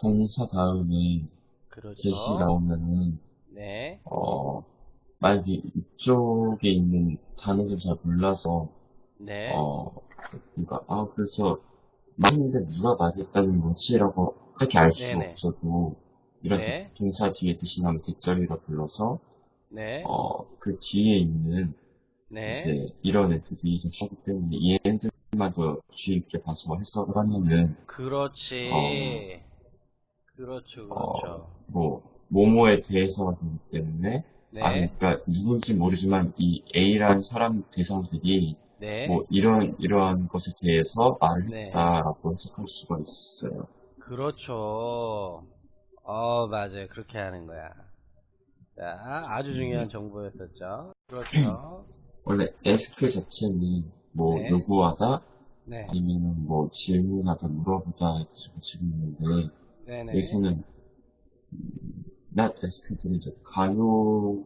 동사 다음에 그렇죠. get이 나오면은 네. 어 만약에 이쪽에 있는 단어를 잘 몰라서 네. 어 그러니까 아 그래서 말했는데 누가 말했다는 거지라고 딱히 알 수가 네네. 없어도 이런 네. 동사 뒤에 대신 하면 대절이라 불러서 네. 어그 뒤에 있는 네. 이제 이런 애들이 좀 하기 때문에 이 애들만 더 주의 있게 봐서 해석을 하면은 그렇지. 그렇죠, 어, 그렇죠. 뭐 모모에 대해서가 되기 때문에 네. 아 그러니까 누군지 모르지만 이 A라는 사람 대상들이 네. 뭐 이런 이러한 것에 대해서 말을 네. 했다라고 해석할 수가 있어요. 그렇죠. 어, 맞아요. 그렇게 하는 거야. 자, 아주 중요한 네. 정보였었죠. 그렇죠. 원래 ask 자체는 뭐 네. 요구하다 네. 아니면은 뭐 질문하다 물어보다 이렇게 지고 있는데 네네. 여기서는 음, not ask는 이제 강요하다의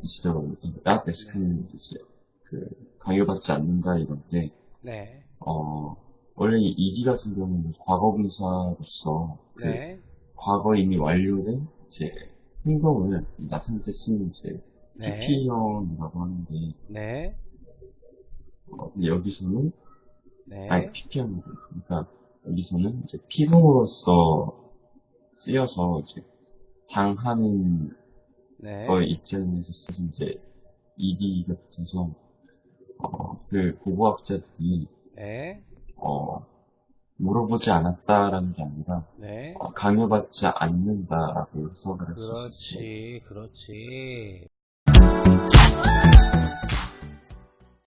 뜻이라고 not ask는 이제 그 강요받지 않는다 이건데 네. 어 원래 이 이기 같은 경우는 과거분사로서 그 네. 과거 이미 완료된 이제 행동을 나타낼 때 쓰는 이제 네. PP형이라고 하는데 네. 어, 여기서는 네. 아니 PP형 그러니까 여기서는 이제 피동으로서 쓰여서 이제 당하는 네. 거에 입장에서 쓰신 이제 ED가 붙어서 어, 그 고고학자들이 네. 어, 물어보지 않았다라는 게 아니라 네. 어, 강요받지 않는다라고 해석을 있어요. 그렇지. 그렇지.